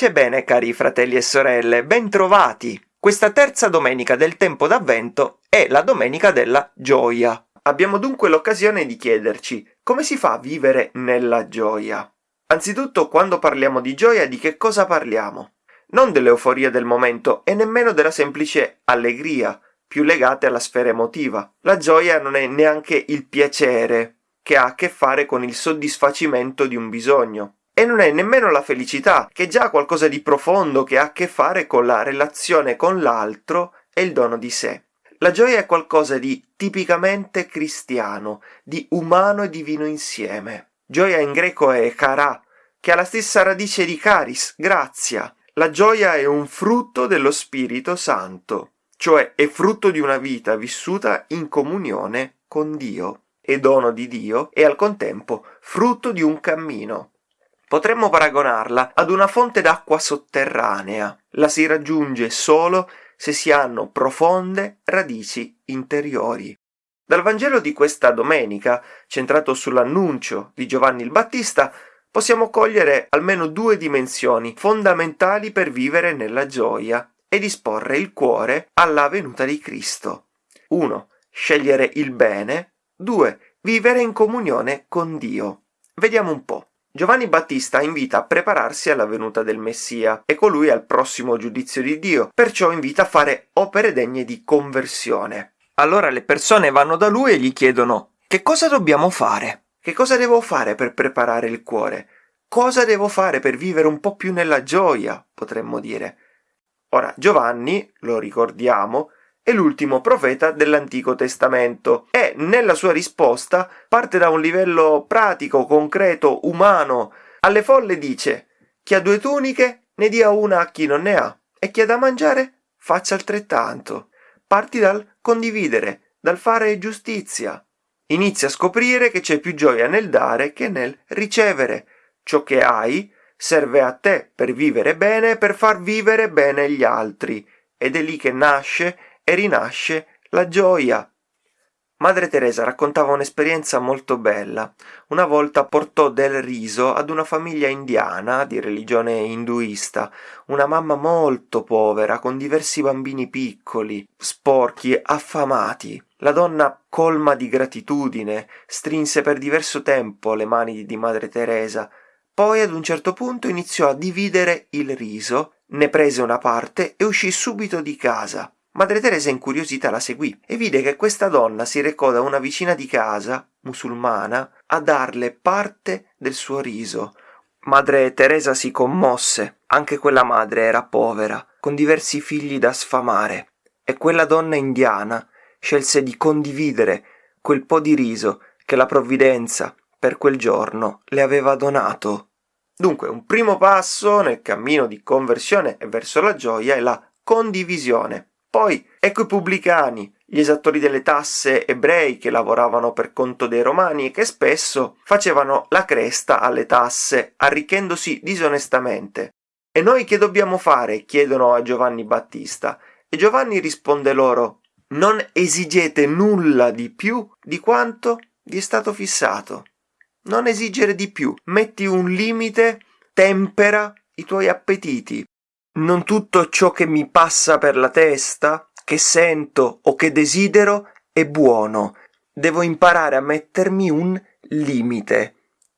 Pace bene, cari fratelli e sorelle, bentrovati! Questa terza domenica del tempo d'avvento è la domenica della gioia. Abbiamo dunque l'occasione di chiederci come si fa a vivere nella gioia. Anzitutto, quando parliamo di gioia, di che cosa parliamo? Non dell'euforia del momento e nemmeno della semplice allegria, più legate alla sfera emotiva. La gioia non è neanche il piacere, che ha a che fare con il soddisfacimento di un bisogno. E non è nemmeno la felicità, che è già qualcosa di profondo che ha a che fare con la relazione con l'altro e il dono di sé. La gioia è qualcosa di tipicamente cristiano, di umano e divino insieme. Gioia in greco è chara, che ha la stessa radice di caris, grazia. La gioia è un frutto dello Spirito Santo, cioè è frutto di una vita vissuta in comunione con Dio e dono di Dio e al contempo frutto di un cammino. Potremmo paragonarla ad una fonte d'acqua sotterranea. La si raggiunge solo se si hanno profonde radici interiori. Dal Vangelo di questa domenica, centrato sull'annuncio di Giovanni il Battista, possiamo cogliere almeno due dimensioni fondamentali per vivere nella gioia e disporre il cuore alla venuta di Cristo. 1. Scegliere il bene 2. Vivere in comunione con Dio. Vediamo un po'. Giovanni Battista invita a prepararsi alla venuta del Messia e colui al prossimo giudizio di Dio, perciò invita a fare opere degne di conversione. Allora le persone vanno da lui e gli chiedono che cosa dobbiamo fare? Che cosa devo fare per preparare il cuore? Cosa devo fare per vivere un po' più nella gioia, potremmo dire. Ora, Giovanni, lo ricordiamo, è l'ultimo profeta dell'Antico Testamento e nella sua risposta parte da un livello pratico, concreto, umano. Alle folle dice chi ha due tuniche ne dia una a chi non ne ha e chi ha da mangiare faccia altrettanto. Parti dal condividere, dal fare giustizia. Inizia a scoprire che c'è più gioia nel dare che nel ricevere. Ciò che hai serve a te per vivere bene e per far vivere bene gli altri. Ed è lì che nasce e rinasce la gioia. Madre Teresa raccontava un'esperienza molto bella. Una volta portò del riso ad una famiglia indiana di religione induista, una mamma molto povera, con diversi bambini piccoli, sporchi, affamati. La donna, colma di gratitudine, strinse per diverso tempo le mani di Madre Teresa, poi ad un certo punto iniziò a dividere il riso, ne prese una parte e uscì subito di casa. Madre Teresa incuriosita la seguì e vide che questa donna si recò da una vicina di casa, musulmana, a darle parte del suo riso. Madre Teresa si commosse, anche quella madre era povera, con diversi figli da sfamare, e quella donna indiana scelse di condividere quel po' di riso che la provvidenza per quel giorno le aveva donato. Dunque, un primo passo nel cammino di conversione e verso la gioia è la condivisione. Poi ecco i pubblicani, gli esattori delle tasse ebrei che lavoravano per conto dei romani e che spesso facevano la cresta alle tasse, arricchendosi disonestamente. E noi che dobbiamo fare? chiedono a Giovanni Battista. E Giovanni risponde loro non esigete nulla di più di quanto vi è stato fissato. Non esigere di più, metti un limite, tempera i tuoi appetiti, non tutto ciò che mi passa per la testa, che sento o che desidero è buono. Devo imparare a mettermi un limite,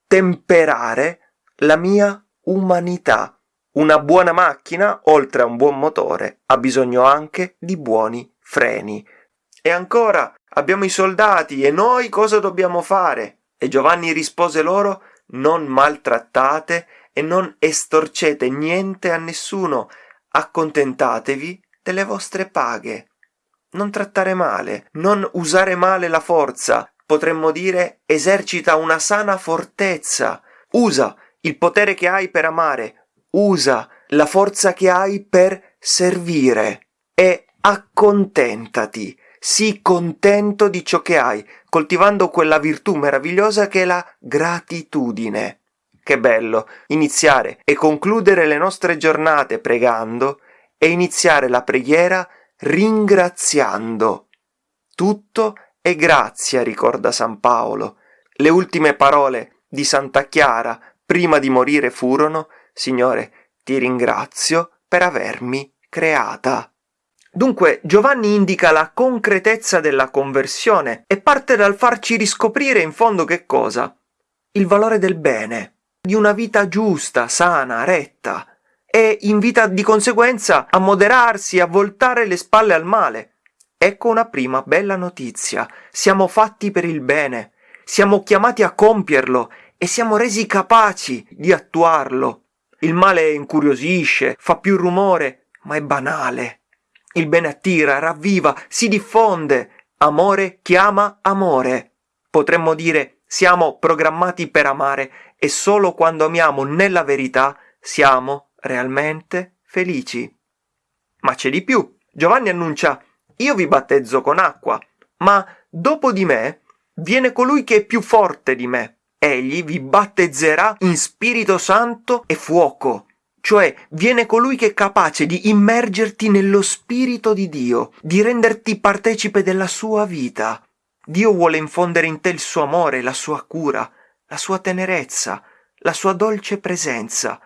temperare la mia umanità. Una buona macchina, oltre a un buon motore, ha bisogno anche di buoni freni. E ancora abbiamo i soldati e noi cosa dobbiamo fare? E Giovanni rispose loro non maltrattate e non estorcete niente a nessuno, accontentatevi delle vostre paghe. Non trattare male, non usare male la forza, potremmo dire esercita una sana fortezza, usa il potere che hai per amare, usa la forza che hai per servire. E accontentati, sii contento di ciò che hai, coltivando quella virtù meravigliosa che è la gratitudine. Che bello iniziare e concludere le nostre giornate pregando e iniziare la preghiera ringraziando. Tutto è grazia, ricorda San Paolo. Le ultime parole di Santa Chiara prima di morire furono Signore, ti ringrazio per avermi creata. Dunque Giovanni indica la concretezza della conversione e parte dal farci riscoprire in fondo che cosa? Il valore del bene, di una vita giusta, sana, retta, e invita di conseguenza a moderarsi, a voltare le spalle al male. Ecco una prima bella notizia. Siamo fatti per il bene, siamo chiamati a compierlo e siamo resi capaci di attuarlo. Il male incuriosisce, fa più rumore, ma è banale. Il bene attira, ravviva, si diffonde. Amore chiama amore. Potremmo dire siamo programmati per amare e solo quando amiamo nella verità siamo realmente felici. Ma c'è di più. Giovanni annuncia io vi battezzo con acqua, ma dopo di me viene colui che è più forte di me. Egli vi battezzerà in Spirito Santo e fuoco cioè viene colui che è capace di immergerti nello spirito di Dio, di renderti partecipe della sua vita. Dio vuole infondere in te il suo amore, la sua cura, la sua tenerezza, la sua dolce presenza,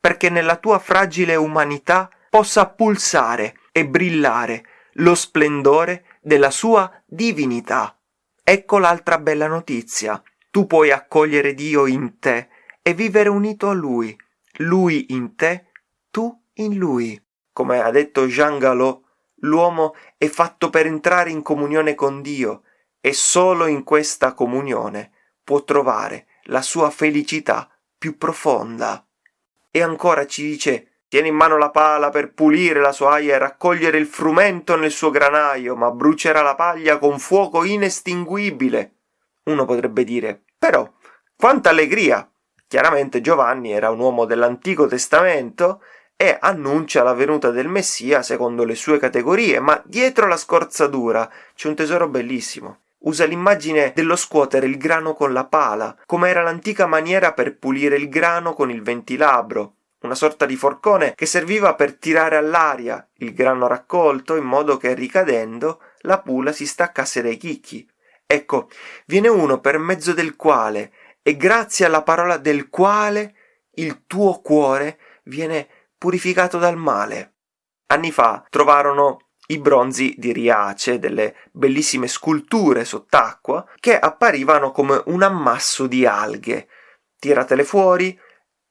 perché nella tua fragile umanità possa pulsare e brillare lo splendore della sua divinità. Ecco l'altra bella notizia. Tu puoi accogliere Dio in te e vivere unito a Lui lui in te, tu in lui. Come ha detto Jean Galot, l'uomo è fatto per entrare in comunione con Dio e solo in questa comunione può trovare la sua felicità più profonda. E ancora ci dice Tieni in mano la pala per pulire la sua aia e raccogliere il frumento nel suo granaio, ma brucerà la paglia con fuoco inestinguibile. Uno potrebbe dire, però, quanta allegria! Chiaramente Giovanni era un uomo dell'Antico Testamento e annuncia la venuta del Messia secondo le sue categorie, ma dietro la scorzadura c'è un tesoro bellissimo. Usa l'immagine dello scuotere il grano con la pala, come era l'antica maniera per pulire il grano con il ventilabro, una sorta di forcone che serviva per tirare all'aria il grano raccolto in modo che ricadendo la pula si staccasse dai chicchi. Ecco, viene uno per mezzo del quale e grazie alla parola del quale il tuo cuore viene purificato dal male. Anni fa trovarono i bronzi di Riace, delle bellissime sculture sott'acqua, che apparivano come un ammasso di alghe. Tiratele fuori,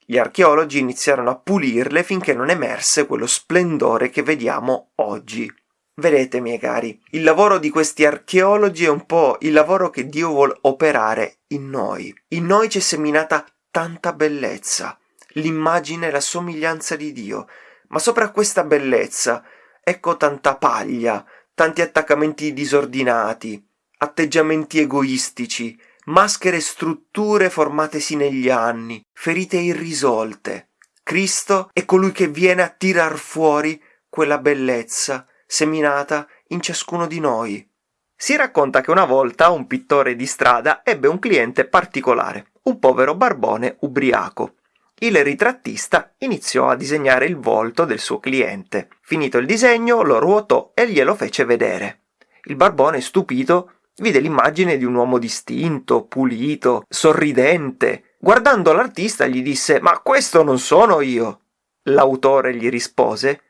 gli archeologi iniziarono a pulirle finché non emerse quello splendore che vediamo oggi. Vedete, miei cari, il lavoro di questi archeologi è un po' il lavoro che Dio vuole operare in noi. In noi c'è seminata tanta bellezza, l'immagine e la somiglianza di Dio, ma sopra questa bellezza ecco tanta paglia, tanti attaccamenti disordinati, atteggiamenti egoistici, maschere e strutture formatesi negli anni, ferite irrisolte. Cristo è colui che viene a tirar fuori quella bellezza seminata in ciascuno di noi. Si racconta che una volta un pittore di strada ebbe un cliente particolare, un povero barbone ubriaco. Il ritrattista iniziò a disegnare il volto del suo cliente. Finito il disegno, lo ruotò e glielo fece vedere. Il barbone, stupito, vide l'immagine di un uomo distinto, pulito, sorridente. Guardando l'artista gli disse Ma questo non sono io. L'autore gli rispose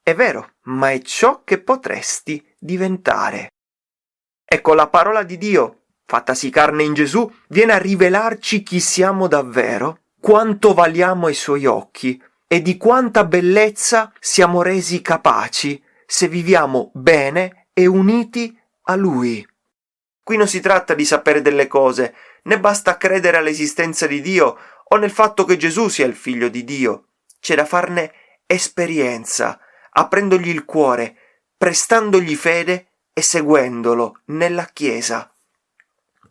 è vero, ma è ciò che potresti diventare. Ecco la parola di Dio, fattasi carne in Gesù, viene a rivelarci chi siamo davvero, quanto valiamo ai suoi occhi e di quanta bellezza siamo resi capaci se viviamo bene e uniti a Lui. Qui non si tratta di sapere delle cose, né basta credere all'esistenza di Dio o nel fatto che Gesù sia il figlio di Dio. C'è da farne esperienza, aprendogli il cuore, prestandogli fede e seguendolo nella Chiesa.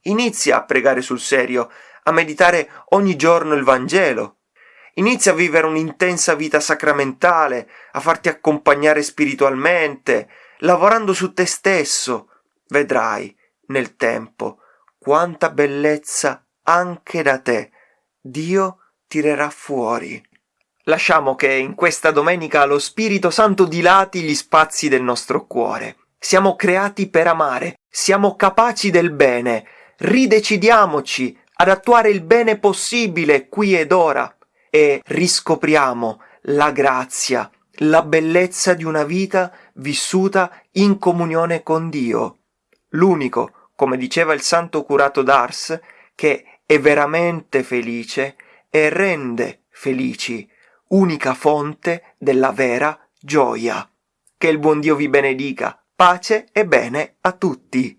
Inizia a pregare sul serio, a meditare ogni giorno il Vangelo. Inizia a vivere un'intensa vita sacramentale, a farti accompagnare spiritualmente, lavorando su te stesso. Vedrai, nel tempo, quanta bellezza anche da te Dio tirerà fuori. Lasciamo che in questa domenica lo Spirito Santo dilati gli spazi del nostro cuore. Siamo creati per amare, siamo capaci del bene, ridecidiamoci ad attuare il bene possibile qui ed ora e riscopriamo la grazia, la bellezza di una vita vissuta in comunione con Dio. L'unico, come diceva il santo curato d'Ars, che è veramente felice e rende felici, unica fonte della vera gioia. Che il buon Dio vi benedica, pace e bene a tutti.